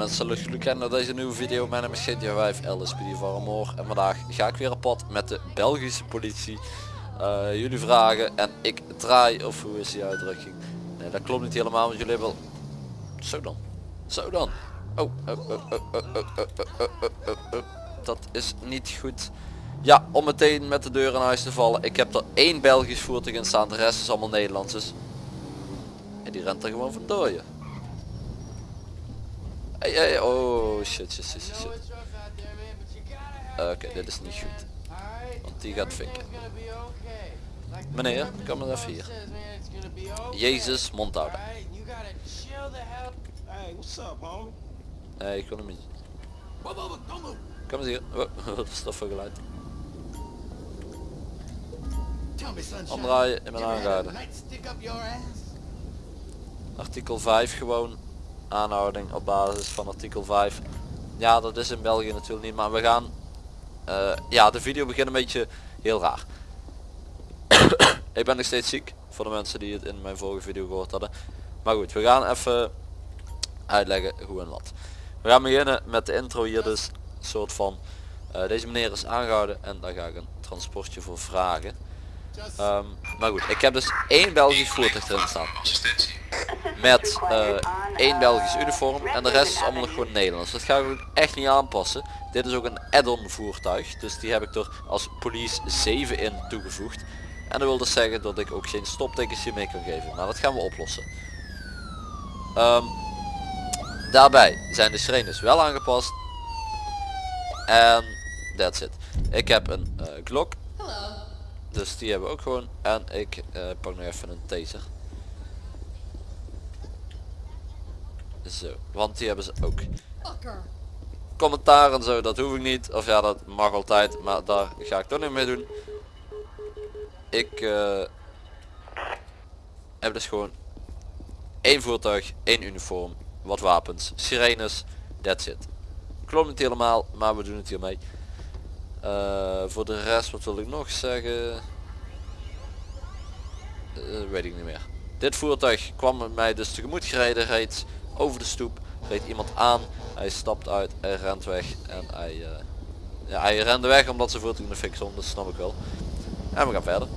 Mensen zullen kennen naar deze nieuwe video. Mijn naam is GTA 5 LSPD van Moor. En vandaag ga ik weer op pad met de Belgische politie. Eh, jullie vragen en ik draai, of hoe is die uitdrukking? Nee, dat klopt niet helemaal, want jullie hebben wel... Zo dan. Zo dan. Oh, oh, oh, oh, oh, oh, oh, oh, oh, oh, oh. dat is niet goed. Ja, om meteen met de deur in huis te vallen. Ik heb er één Belgisch voertuig in staan, de rest is allemaal Nederlands. Dus... En die rent er gewoon vandoor je. Hey, hey, oh shit, shit, shit, shit. Oké, dit is niet goed. Want die gaat fikken. Meneer, kom maar even hier. Jezus, mond houden. Nee, ik kon hem niet. Kom eens hier. Wat is dat voor geluid? Omdraaien in mijn aangehouden. Artikel 5 gewoon. Aanhouding op basis van artikel 5. Ja, dat is in België natuurlijk niet, maar we gaan... eh, ja, de video begint een beetje heel raar. ik ben nog steeds ziek, voor de mensen die het in mijn vorige video gehoord hadden. Maar goed, we gaan even uitleggen hoe en wat. We gaan beginnen met de intro hier dus. soort van, eh, deze meneer is aangehouden en daar ga ik een transportje voor vragen. Ehm, maar goed, ik heb dus één Belgisch voertuig erin staan. Met eh, één Belgisch uniform en de rest is allemaal nog gewoon Nederlands. Dat ga ik ook echt niet aanpassen. Dit is ook een add-on voertuig. Dus die heb ik er als police 7 in toegevoegd. En dat wil dus zeggen dat ik ook geen stoptekens hiermee kan geven. Nou dat gaan we oplossen. Ehm, daarbij zijn de sirenes wel aangepast. En that's it. Ik heb een uh, Glock. Dus die hebben we ook gewoon. En ik uh, pak nog even een taser. Zo, want die hebben ze ook. Commentaar en zo, dat hoef ik niet. Of ja, dat mag altijd, maar daar ga ik toch niet mee doen. Ik uh, heb dus gewoon één voertuig, één uniform, wat wapens, sirenes, that's it. Klopt niet helemaal, maar we doen het hiermee. Uh, voor de rest, wat wil ik nog zeggen? Uh, weet ik niet meer. Dit voertuig kwam mij dus tegemoet gereden, reed over de stoep, reed iemand aan, hij stapt uit, hij rent weg en hij, uh, ja, hij rende weg omdat ze voertuig in de dat snap ik wel. En we gaan verder.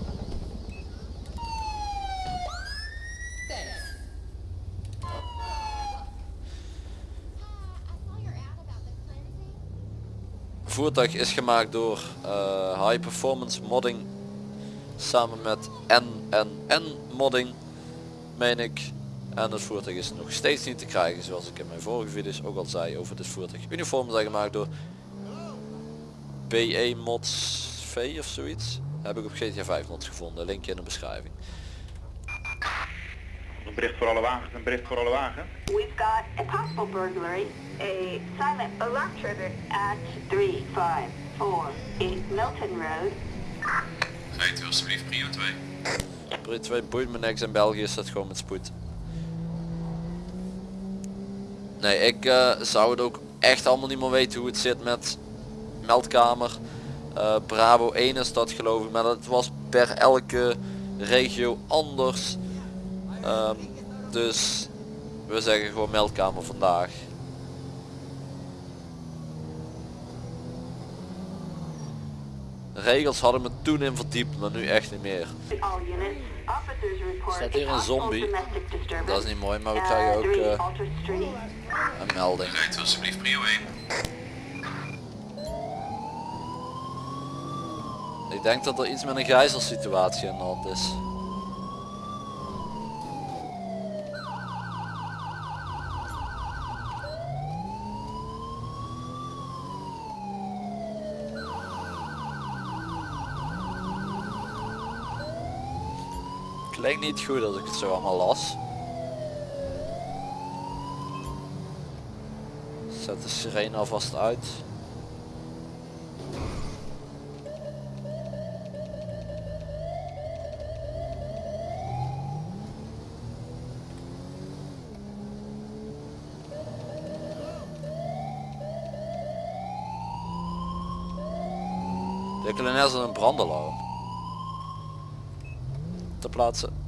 voertuig is gemaakt door uh, High Performance Modding samen met NNN Modding meen ik en het voertuig is nog steeds niet te krijgen zoals ik in mijn vorige video's ook al zei over dit voertuig uniform zijn gemaakt door BE Mods V of zoiets heb ik op GTA 5 mods gevonden linkje in de beschrijving een bericht voor alle wagens, een bericht voor alle wagens. We've got a possible burglary, a silent alarm trigger at 3548 Milton Road. Rijdt u alsjeblieft prio 2. Prio 2 boeit me niks in België is dat gewoon met spoed. Nee, ik uh, zou het ook echt allemaal niet meer weten hoe het zit met meldkamer. Uh, Bravo 1 is dat geloof ik, maar dat was per elke regio anders. Um, dus we zeggen gewoon meldkamer vandaag. regels hadden me toen in verdiept, maar nu echt niet meer. Staat hier een zombie. Dat is niet mooi, maar we krijgen ook uh, een melding. Rijdt alsjeblieft prio 1. Ik denk dat er iets met een gijzelsituatie aan de hand is. Lijkt niet goed als ik het zo allemaal las. Zet de sirene alvast uit. De kleine is een brandalarm te plaatsen.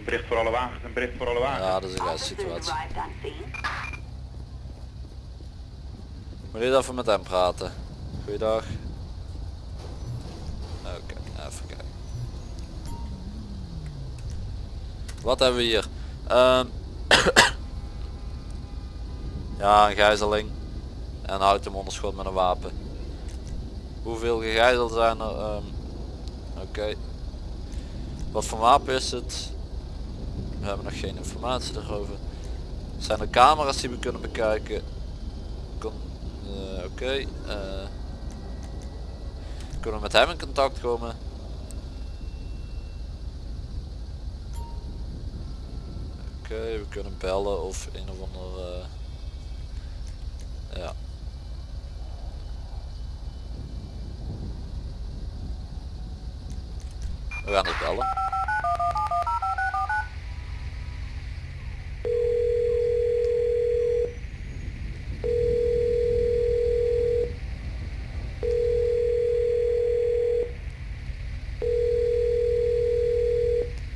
Een bericht voor alle wagens, een bericht voor alle wagens. Ja, dat is een geile situatie. Moet je even met hem praten? Goeiedag. Oké, even kijken. Wat hebben we hier? Ehm, ja, een gijzeling. En houdt hem onder schot met een wapen. Hoeveel gegijzeld zijn er? Ehm, Oké. Wat voor wapen is het? We hebben nog geen informatie erover. Zijn er camera's die we kunnen bekijken? Eh, Oké. eh, kunnen we met hem in contact komen? Oké, we kunnen bellen of een of ander... eh, ja. We gaan het bellen.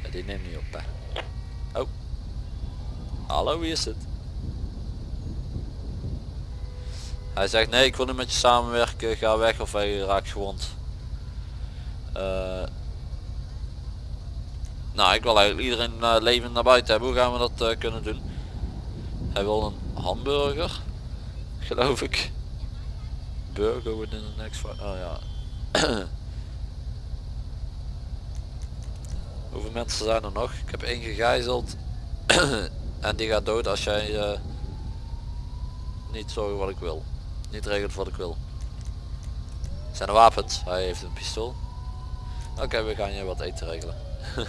Ja, die neemt niet op hè. Oh. Hallo, wie is het? Hij zegt nee, ik wil niet met je samenwerken, ga weg of hij raakt gewond. Eh, nou, ik wil eigenlijk iedereen uh, levend naar buiten hebben. Hoe gaan we dat eh, kunnen doen? Hij wil een hamburger, geloof ik. Burger within the next five. Oh ja. Hoeveel mensen zijn er nog? Ik heb één gegijzeld. en die gaat dood als jij eh, niet zorgt wat ik wil. Niet regelt wat ik wil. Zijn er wapens? Hij heeft een pistool. Oké, we gaan je wat eten regelen.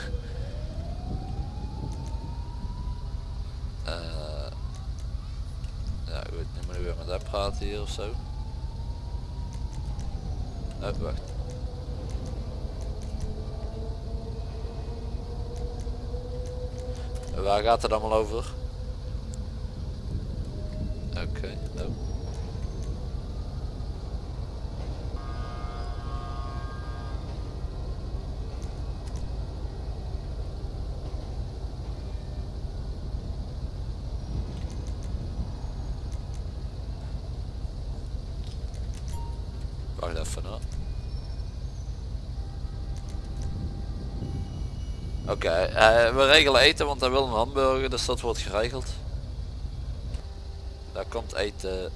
Eh, ja goed, nu moet ik weer met hem praten hier of zo. Oh. Waar gaat het allemaal over? Oké, oh. Wacht even hoor. Oké, eh, we regelen eten want hij wil een hamburger, dus dat wordt geregeld. Daar komt eten.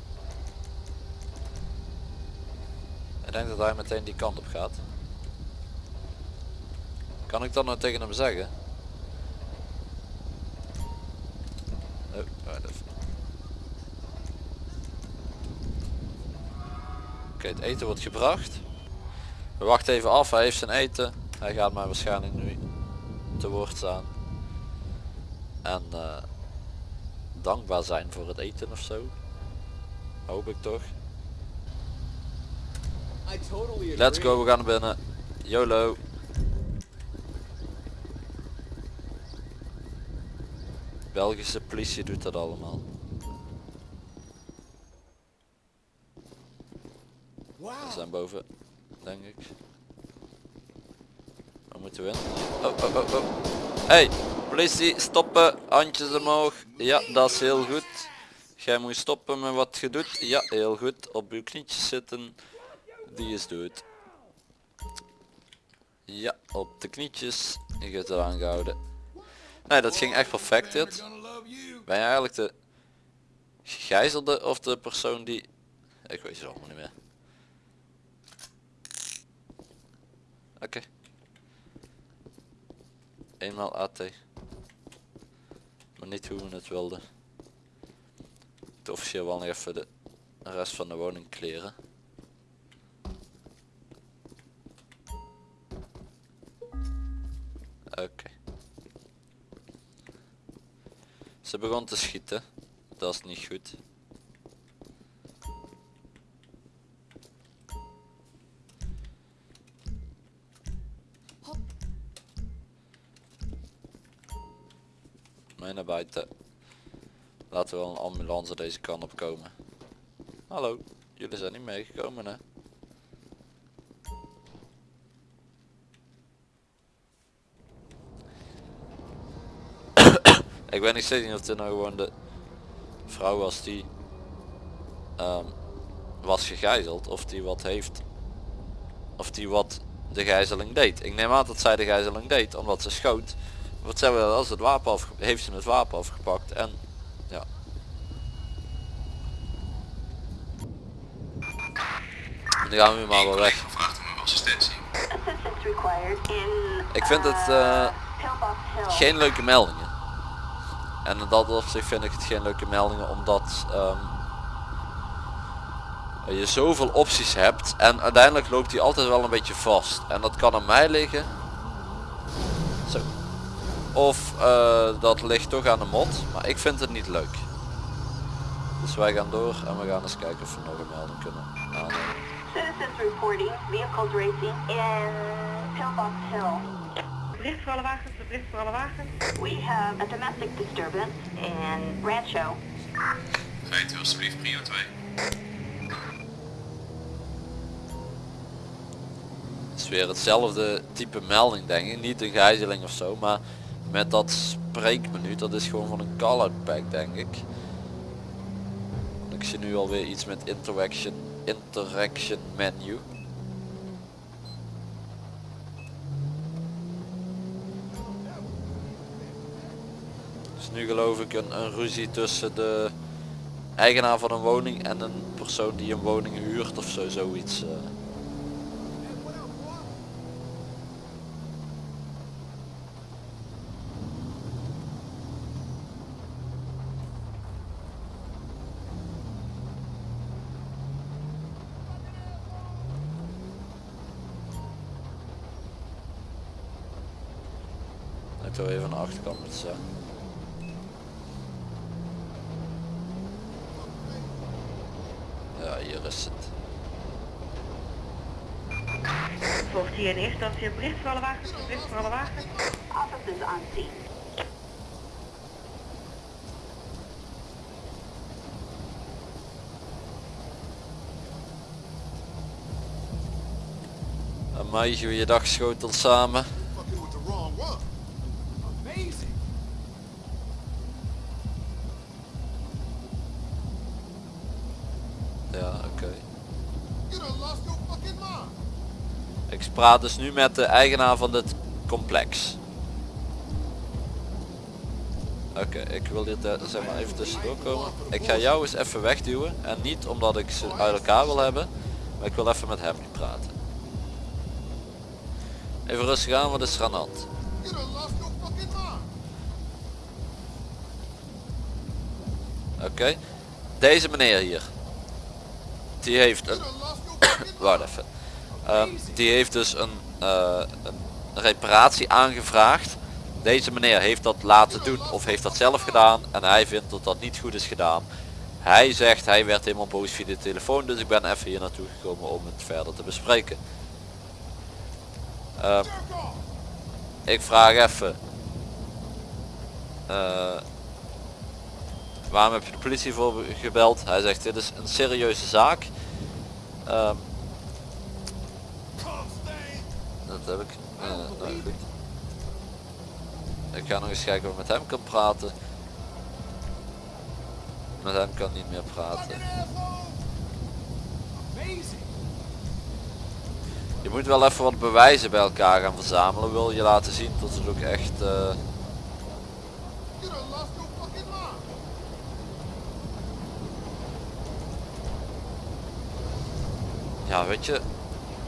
Ik denk dat hij meteen die kant op gaat. Kan ik dat nou tegen hem zeggen? Oh, even. Oké, het eten wordt gebracht. We wachten even af, hij heeft zijn eten. Hij gaat mij waarschijnlijk nu te woord staan. En eh, dankbaar zijn voor het eten of zo. Hoop ik toch. Let's go, we gaan naar binnen. YOLO. Belgische politie doet dat allemaal. We zijn boven, denk ik. Moeten? Oh, oh, oh, oh. Hey, politie, stoppen, handjes omhoog. Ja, dat is heel goed. Jij moet stoppen met wat je doet. Ja, heel goed. Op uw knietjes zitten. Die is dood. Ja, op de knietjes. Je hebt het aangehouden. Nee, dat ging echt perfect dit. Ben je eigenlijk de gegijzelde of de persoon die... Ik weet het allemaal niet meer. Oké. Eenmaal AT. Maar niet hoe we het wilden. De officieel wel nog even de rest van de woning kleren. Oké. Ze begon te schieten. Dat is niet goed. Mee naar buiten. Laten we wel een ambulance deze kant op komen. Hallo, jullie zijn niet meegekomen hè? Ik weet niet steeds niet of dit nou gewoon de vrouw was die ehm, was gegijzeld of die wat heeft of die wat de gijzeling deed. Ik neem aan dat zij de gijzeling deed omdat ze schoot. Wat ze wel als het wapen af heeft ze het wapen afgepakt en ja. Nu gaan we nu maar wel weg. Ik vind het, uh, eh, Hill. geen leuke meldingen. En in dat opzicht vind ik het geen leuke meldingen omdat ehm, je zoveel opties hebt en uiteindelijk loopt hij altijd wel een beetje vast. En dat kan aan mij liggen. Zo. Of eh, dat ligt toch aan de mod, maar ik vind het niet leuk. Dus wij gaan door en we gaan eens kijken of we nog een melding kunnen aannemen. Citizens reporting vehicles racing in Pillbox Hill. Bericht voor alle wagens, bericht voor alle wagens. We have a domestic disturbance in Rancho. Rijdt u alsjeblieft prio 2. Het is weer hetzelfde type melding denk ik. Niet een gijzeling of zo, maar met dat spreekmenu, dat is gewoon van een call-out pack denk ik. Ik zie nu alweer iets met interaction, interaction menu. Dus nu geloof ik een, een ruzie tussen de eigenaar van een woning en een persoon die een woning huurt of zo, zoiets. Ik wil even aan de achterkant moeten zijn. Ja, hier is het. Volgt hier in eerste instantie een bericht voor alle wagens, bericht voor alle wagens. Officers on scene. Een meisje, je dag schotel samen. fucking with the wrong one. Ja, oké. Ik praat dus nu met de eigenaar van dit complex. Oké, ik wil dit eh, zeg maar even tussendoor komen. Ik ga jou eens even wegduwen. En niet omdat ik ze uit elkaar wil hebben. Maar ik wil even met hem praten. Even rustig aan, wat is er aan de hand? Oké. Deze meneer hier. Die heeft een... Wacht even. Ehm, die heeft dus een, eh, een reparatie aangevraagd. Deze meneer heeft dat laten doen of heeft dat zelf gedaan en hij vindt dat dat niet goed is gedaan. Hij zegt hij werd helemaal boos via de telefoon dus ik ben even hier naartoe gekomen om het verder te bespreken. Ehm, ik vraag even. eh, waarom heb je de politie voor gebeld? Hij zegt dit is een serieuze zaak. Ehm. Dat heb ik. eh, nou goed. Ik ga nog eens kijken of ik met hem kan praten. Met hem kan niet meer praten. Je moet wel even wat bewijzen bij elkaar gaan verzamelen. Wil je laten zien dat het ook echt... eh, ja weet je.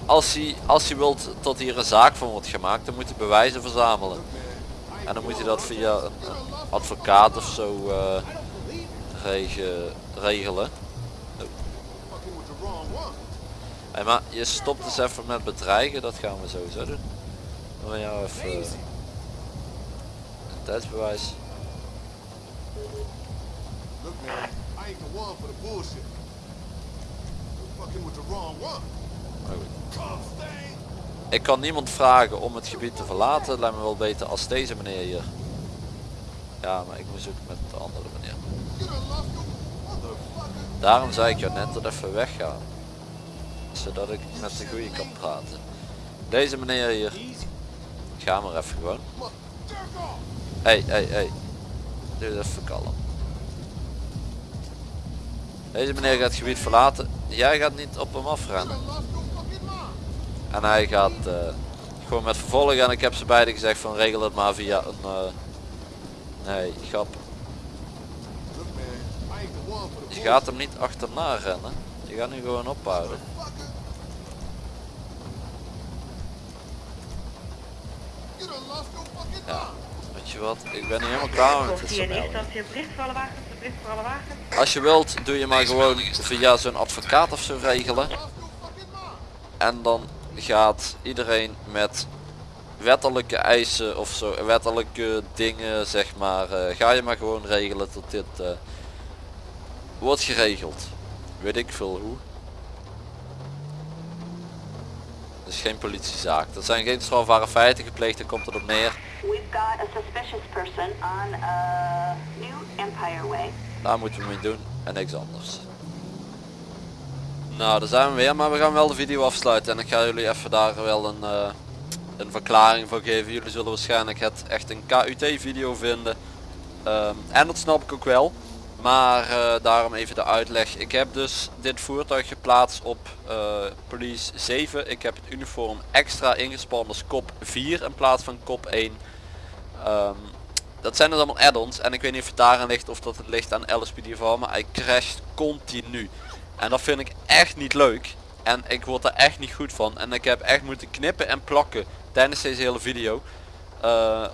Als hij, als hij wilt dat hier een zaak van wordt gemaakt, dan moet hij bewijzen verzamelen. En dan moet hij dat via een, advocaat of zo eh, rege- regelen. Hey, maar je stopt eens even met bedreigen, dat gaan we sowieso doen. Dan jou even een tijdsbewijs. Look, man, I ain't the one for the bullshit. You're fucking with the wrong one. Maar goed. Cum stain. Ik kan niemand vragen om het gebied te verlaten. Lijkt me wel beter als deze meneer hier. Ja, maar ik moet zoeken met de andere meneer. Daarom zei ik jou net dat even weggaan. Zodat ik met de goeie kan praten. Deze meneer hier. Ga maar even gewoon. Hey, hey, hey. Doe even kalm. Deze meneer gaat het gebied verlaten. Jij gaat niet op hem afrennen. En hij gaat eh, gewoon met vervolgen. En ik heb ze beiden gezegd van regel het maar via een... eh, nee, grap. Je gaat hem niet achterna rennen. Je gaat nu gewoon ophouden. Ja. Weet je wat, ik ben niet helemaal klaar met dit 15 in soort eerste meldingen. instantie een bericht voor alle wagens, een bericht voor alle wagens. Als je wilt, doe je maar gewoon via zo'n advocaat of zo regelen. En dan gaat iedereen met wettelijke eisen of zo, wettelijke dingen zeg maar, eh, ga je maar gewoon regelen tot dit eh, wordt geregeld. Weet ik veel hoe. Het is geen politiezaak. Er zijn geen strafbare feiten gepleegd, daar komt het op neer. Uh, New Empire Way. Daar moeten we mee doen en niks anders. Nou, daar zijn we weer, maar we gaan wel de video afsluiten en ik ga jullie even daar wel een, eh, een verklaring voor geven. Jullie zullen waarschijnlijk het echt een KUT video vinden. Ehm, en dat snap ik ook wel. Maar eh, daarom even de uitleg. Ik heb dus dit voertuig geplaatst op eh, police 7. Ik heb het uniform extra ingespannen als kop 4 in plaats van kop 1. Ehm, dat zijn dus allemaal add-ons en ik weet niet of het daaraan ligt of dat het ligt aan LSPD van, maar hij crasht continu. En dat vind ik echt niet leuk. En ik word er echt niet goed van. En ik heb echt moeten knippen en plakken tijdens deze hele video. eh,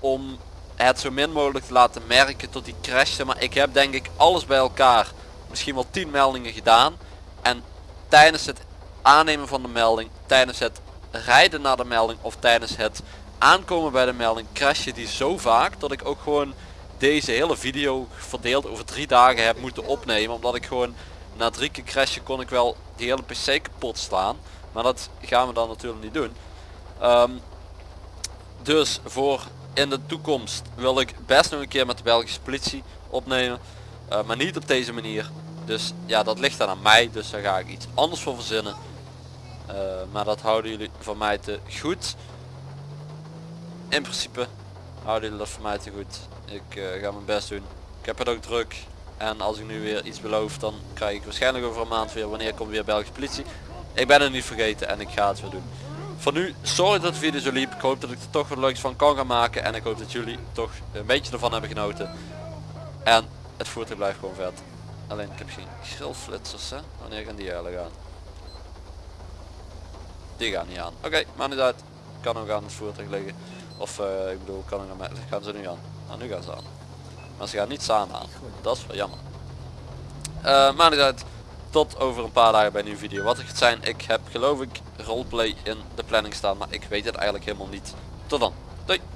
om het zo min mogelijk te laten merken tot die crashte. Maar ik heb denk ik alles bij elkaar. Misschien wel 10 meldingen gedaan. En tijdens het aannemen van de melding, tijdens het rijden naar de melding of tijdens het aankomen bij de melding crashte die zo vaak dat ik ook gewoon deze hele video verdeeld over drie dagen heb moeten opnemen. Omdat ik gewoon na drie keer crashen kon ik wel die hele pc kapot slaan. Maar dat gaan we dan natuurlijk niet doen. Ehm, dus voor in de toekomst wil ik best nog een keer met de Belgische politie opnemen. Eh, maar niet op deze manier. Dus ja, dat ligt dan aan mij. Dus daar ga ik iets anders voor verzinnen. Eh, maar dat houden jullie van mij te goed. In principe houden jullie dat voor mij te goed. Ik eh, ga mijn best doen. Ik heb het ook druk. En als ik nu weer iets beloof, dan krijg ik waarschijnlijk over een maand weer wanneer komt weer Belgische politie. Ik ben het niet vergeten en ik ga het weer doen. Voor nu, sorry dat de video zo liep. Ik hoop dat ik er toch wat leuks van kan gaan maken. En ik hoop dat jullie toch een beetje ervan hebben genoten. En het voertuig blijft gewoon vet. Alleen ik heb geen grillflitsers hè. Wanneer gaan die eigenlijk aan? Die gaan niet aan. Oké, maar niet uit. Kan ook aan het voertuig liggen. Of eh, ik bedoel, kan ook aan. Gaan ze nu aan? Nou, nu gaan ze aan. Maar ze gaan niet samen aan. Dat is wel jammer. Eh maar niet uit. Tot over een paar dagen bij een nieuwe video. Wat het gaat zijn, ik heb geloof ik roleplay in de planning staan. Maar ik weet het eigenlijk helemaal niet. Tot dan. Doei.